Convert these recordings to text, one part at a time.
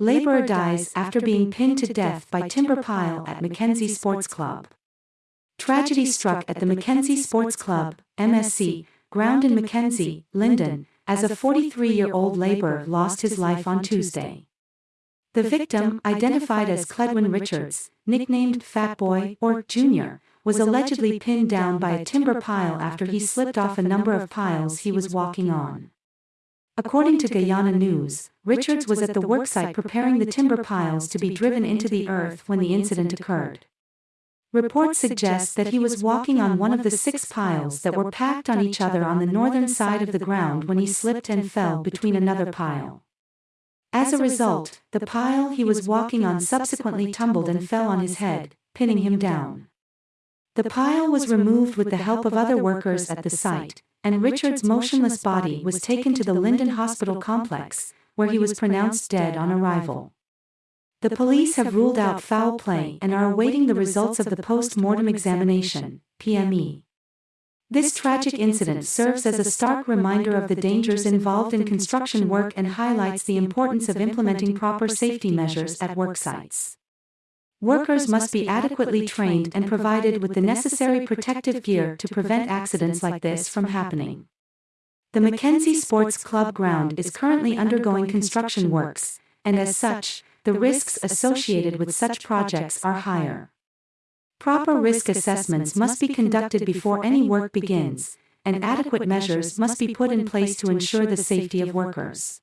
Laborer dies after being pinned to death by timber pile at Mackenzie Sports Club. Tragedy struck at the Mackenzie Sports Club, MSC, ground in Mackenzie, Linden, as a 43-year-old laborer lost his life on Tuesday. The victim, identified as Cledwin Richards, nicknamed Fat Boy or Junior, was allegedly pinned down by a timber pile after he slipped off a number of piles he was walking on. According to Guyana News, Richards was at the worksite preparing the timber piles to be driven into the earth when the incident occurred. Reports suggest that he was walking on one of the six piles that were packed on each other on the northern side of the ground when he slipped and fell between another pile. As a result, the pile he was walking on subsequently tumbled and fell on his head, pinning him down. The pile was removed with the help of other workers at the site, and Richard's motionless body was taken to the Linden Hospital complex, where he was pronounced dead on arrival. The police have ruled out foul play and are awaiting the results of the post-mortem examination, PME. This tragic incident serves as a stark reminder of the dangers involved in construction work and highlights the importance of implementing proper safety measures at work sites. Workers must be adequately trained and provided with the necessary protective gear to prevent accidents like this from happening. The Mackenzie Sports Club ground is currently undergoing construction works, and as such, the risks associated with such projects are higher. Proper risk assessments must be conducted before any work begins, and adequate measures must be put in place to ensure the safety of workers.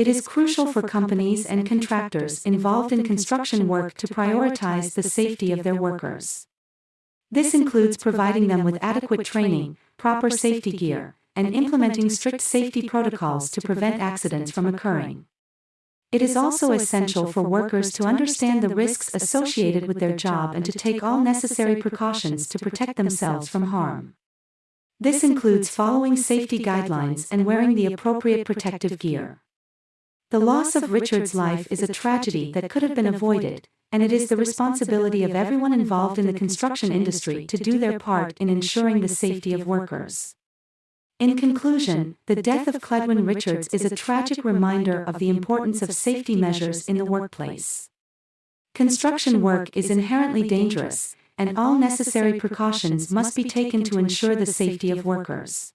It is crucial for companies and contractors involved in construction work to prioritize the safety of their workers. This includes providing them with adequate training, proper safety gear, and implementing strict safety protocols to prevent accidents from occurring. It is also essential for workers to understand the risks associated with their job and to take all necessary precautions to protect themselves from harm. This includes following safety guidelines and wearing the appropriate protective gear. The loss of Richard's life is a tragedy that could have been avoided, and it is the responsibility of everyone involved in the construction industry to do their part in ensuring the safety of workers. In conclusion, the death of Cledwin Richards is a tragic reminder of the importance of safety measures in the workplace. Construction work is inherently dangerous, and all necessary precautions must be taken to ensure the safety of workers.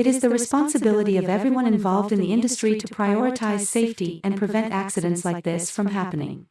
It is the responsibility of everyone involved in the industry to prioritize safety and prevent accidents like this from happening.